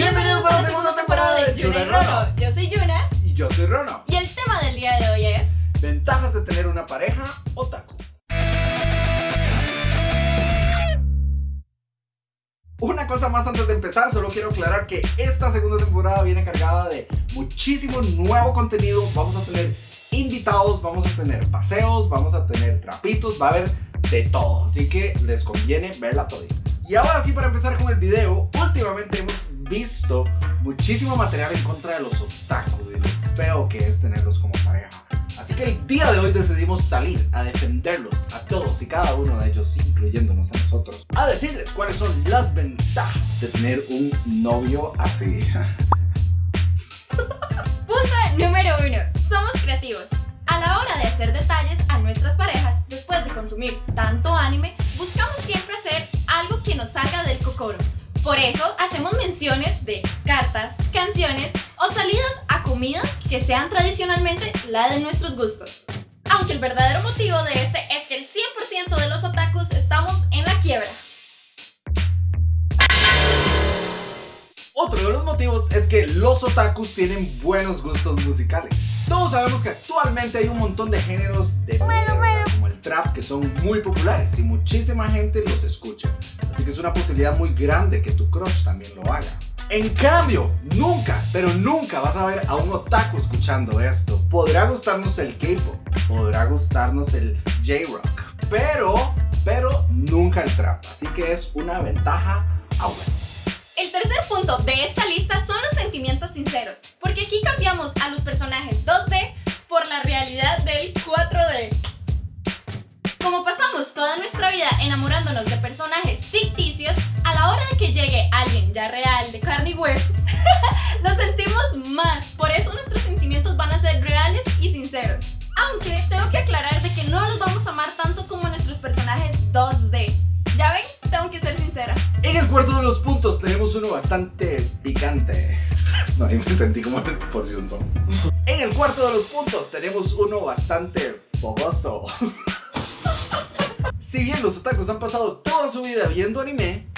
Bienvenidos a la segunda temporada de Yuna y Rono. Yo soy Yuna Y yo soy Rono. y el tema del día de hoy es Ventajas de tener una pareja otaku. Una cosa más antes de empezar, solo quiero aclarar que esta segunda temporada viene cargada de muchísimo nuevo contenido. Vamos a tener invitados, vamos a tener paseos, vamos a tener trapitos, va a haber de todo. Así que les conviene verla todita. Y ahora sí, para empezar con el video, últimamente hemos visto muchísimo material en contra de los otaku, de lo feo que es tenerlos como pareja. Así que el día de hoy decidimos salir a defenderlos a todos y cada uno de ellos, incluyéndonos a nosotros, a decirles cuáles son las ventajas de tener un novio así. Punto número uno. Somos creativos. A la hora de hacer detalles a nuestras parejas, después de consumir tanto anime, buscamos siempre hacer algo que nos salga del cocoro. Por eso hacemos menciones de cartas, canciones o salidas a comidas que sean tradicionalmente la de nuestros gustos. Aunque el verdadero motivo de este es que el 100% de los otakus estamos en la quiebra. Otro de los motivos es que los otakus tienen buenos gustos musicales. Todos sabemos que actualmente hay un montón de géneros de mierda, como el trap que son muy populares y muchísima gente los escucha. Así que es una posibilidad muy grande que tu crush también lo haga. En cambio, nunca, pero nunca vas a ver a un otaku escuchando esto. Podrá gustarnos el K-pop, podrá gustarnos el J-rock, pero, pero nunca el trap. Así que es una ventaja aún. El tercer punto de esta lista son los sentimientos sinceros, porque aquí cambiamos a los personajes 2D por la realidad del 4D. Pasamos toda nuestra vida enamorándonos de personajes ficticios, a la hora de que llegue alguien ya real, de carne y hueso, lo sentimos más. Por eso nuestros sentimientos van a ser reales y sinceros. Aunque tengo que aclarar de que no los vamos a amar tanto como nuestros personajes 2D. ¿Ya ven? Tengo que ser sincera. En el cuarto de los puntos tenemos uno bastante picante. No, ahí me sentí como porción son. En el cuarto de los puntos tenemos uno bastante fogoso. Si bien los otakus han pasado toda su vida viendo anime,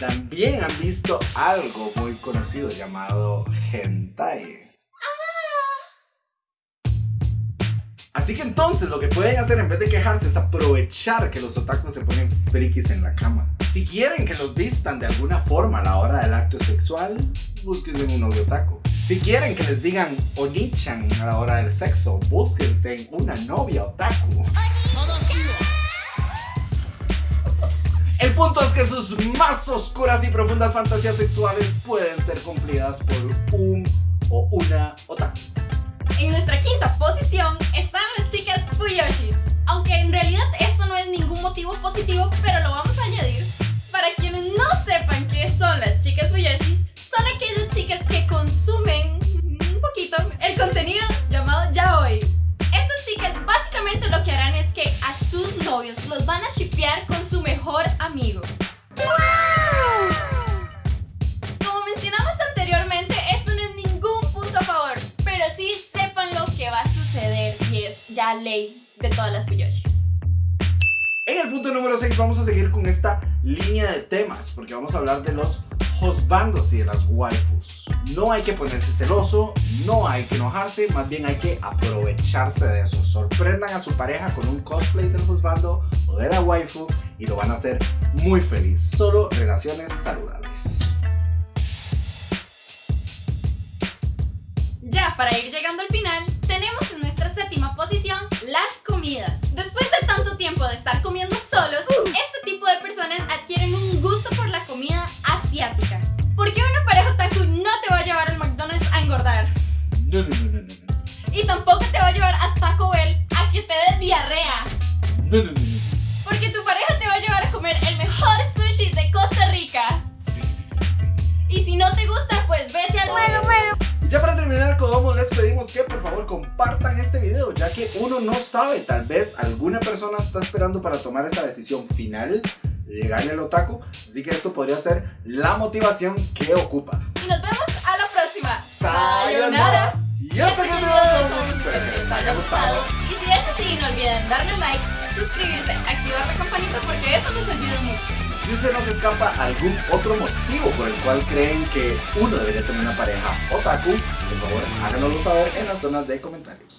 también han visto algo muy conocido llamado hentai. Así que entonces lo que pueden hacer en vez de quejarse es aprovechar que los otakus se ponen frikis en la cama. Si quieren que los vistan de alguna forma a la hora del acto sexual, búsquense un novio otaku. Si quieren que les digan onichan a la hora del sexo, búsquense una novia otaku. El punto es que sus más oscuras y profundas fantasías sexuales pueden ser cumplidas por un o una otaku. En nuestra quinta posición están las chicas Fuyoshis. Aunque en realidad esto no es ningún motivo positivo, pero lo vamos ya ley de todas las Fuyoshis. En el punto número 6 vamos a seguir con esta línea de temas porque vamos a hablar de los hosbandos y de las waifus. No hay que ponerse celoso, no hay que enojarse, más bien hay que aprovecharse de eso. Sorprendan a su pareja con un cosplay del hosbando o de la waifu y lo van a hacer muy feliz. Solo relaciones saludables. Ya para ir llegando al final, comidas. Después de tanto tiempo de estar comiendo solos, este tipo de personas adquieren un gusto por la comida asiática. Porque una pareja otaku no te va a llevar al McDonald's a engordar. No, no, no, no, no, no. Y tampoco te va a llevar a Taco Bell a que te dé diarrea. No, no, no, no. Ya para terminar como les pedimos que por favor compartan este video ya que uno no sabe, tal vez alguna persona está esperando para tomar esa decisión final llegarle al otaku, así que esto podría ser la motivación que ocupa. Y nos vemos a la próxima. ¡Sayonara! Y hasta que el video les haya gustado. Y si es así, no olviden darle like, suscribirse, activar la campanita porque eso nos ayuda. Si se nos escapa algún otro motivo por el cual creen que uno debería tener una pareja otaku, por favor háganoslo saber en las zonas de comentarios.